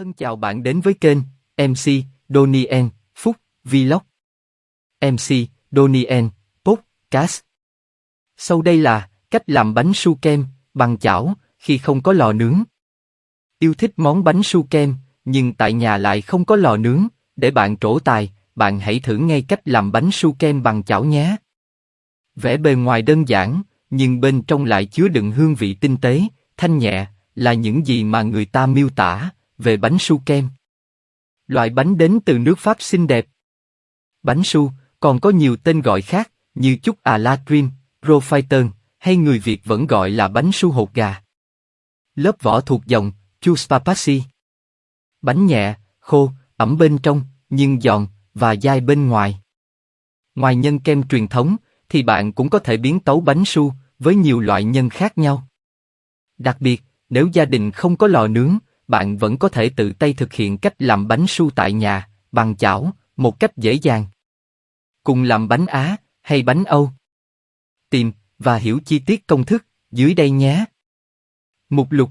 Thân chào bạn đến với kênh MC donien Phúc Vlog. MC donien Podcast. Sau đây là cách làm bánh su kem bằng chảo khi không có lò nướng. Yêu thích món bánh su kem nhưng tại nhà lại không có lò nướng, để bạn trổ tài, bạn hãy thử ngay cách làm bánh su kem bằng chảo nhé. Vẻ bề ngoài đơn giản, nhưng bên trong lại chứa đựng hương vị tinh tế, thanh nhẹ, là những gì mà người ta miêu tả về bánh su kem. Loại bánh đến từ nước Pháp xinh đẹp. Bánh su còn có nhiều tên gọi khác như chúc à la cream, profiterole hay người Việt vẫn gọi là bánh su hột gà. Lớp vỏ thuộc dòng Chuspapasi. Bánh nhẹ, khô, ẩm bên trong, nhưng giòn và dai bên ngoài. Ngoài nhân kem truyền thống, thì bạn cũng có thể biến tấu bánh su với nhiều loại nhân khác nhau. Đặc biệt, nếu gia đình không có lò nướng, bạn vẫn có thể tự tay thực hiện cách làm bánh su tại nhà, bằng chảo, một cách dễ dàng. Cùng làm bánh Á hay bánh Âu. Tìm và hiểu chi tiết công thức dưới đây nhé. Mục lục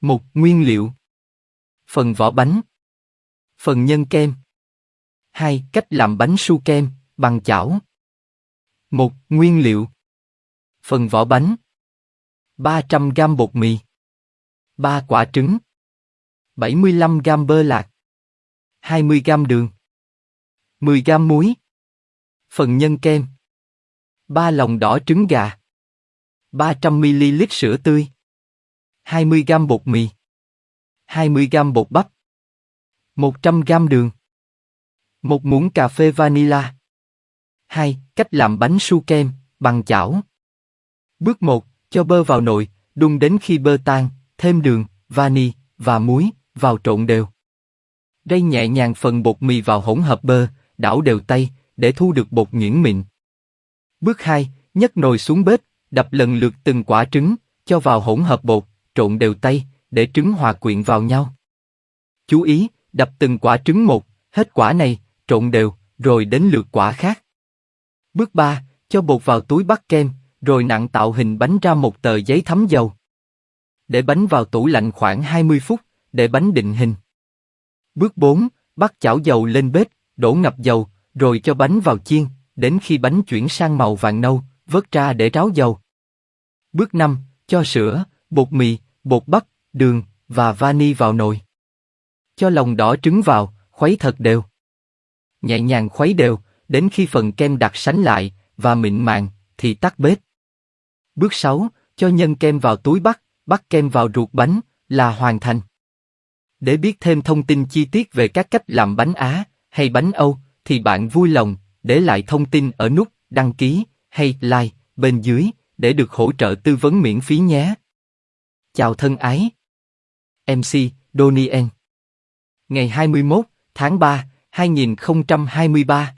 một Nguyên liệu Phần vỏ bánh Phần nhân kem 2. Cách làm bánh su kem bằng chảo một Nguyên liệu Phần vỏ bánh 300 g bột mì 3 quả trứng 75 g bơ lạc 20 g đường 10 g muối Phần nhân kem 3 lòng đỏ trứng gà 300 ml sữa tươi 20 g bột mì 20 g bột bắp 100 g đường một muỗng cà phê vanilla 2. Cách làm bánh su kem bằng chảo Bước 1. Cho bơ vào nồi, đun đến khi bơ tan, thêm đường, vani và muối vào trộn đều. Rây nhẹ nhàng phần bột mì vào hỗn hợp bơ, đảo đều tay để thu được bột nhuyễn mịn. Bước 2. Nhấc nồi xuống bếp, đập lần lượt từng quả trứng, cho vào hỗn hợp bột, trộn đều tay để trứng hòa quyện vào nhau. Chú ý, đập từng quả trứng một, hết quả này, trộn đều, rồi đến lượt quả khác. Bước 3. Cho bột vào túi bắt kem, rồi nặng tạo hình bánh ra một tờ giấy thấm dầu. Để bánh vào tủ lạnh khoảng 20 phút, để bánh định hình. Bước 4. Bắt chảo dầu lên bếp, đổ ngập dầu, rồi cho bánh vào chiên, đến khi bánh chuyển sang màu vàng nâu, vớt ra để ráo dầu. Bước 5. Cho sữa, bột mì, bột bắp, đường và vani vào nồi. Cho lòng đỏ trứng vào, khuấy thật đều. Nhẹ nhàng khuấy đều, đến khi phần kem đặc sánh lại và mịn màng, thì tắt bếp. Bước 6, cho nhân kem vào túi bắt, bắt kem vào ruột bánh, là hoàn thành. Để biết thêm thông tin chi tiết về các cách làm bánh Á hay bánh Âu, thì bạn vui lòng để lại thông tin ở nút đăng ký hay like bên dưới để được hỗ trợ tư vấn miễn phí nhé. Chào thân ái. MC Donien, Ngày 21 tháng 3, 2023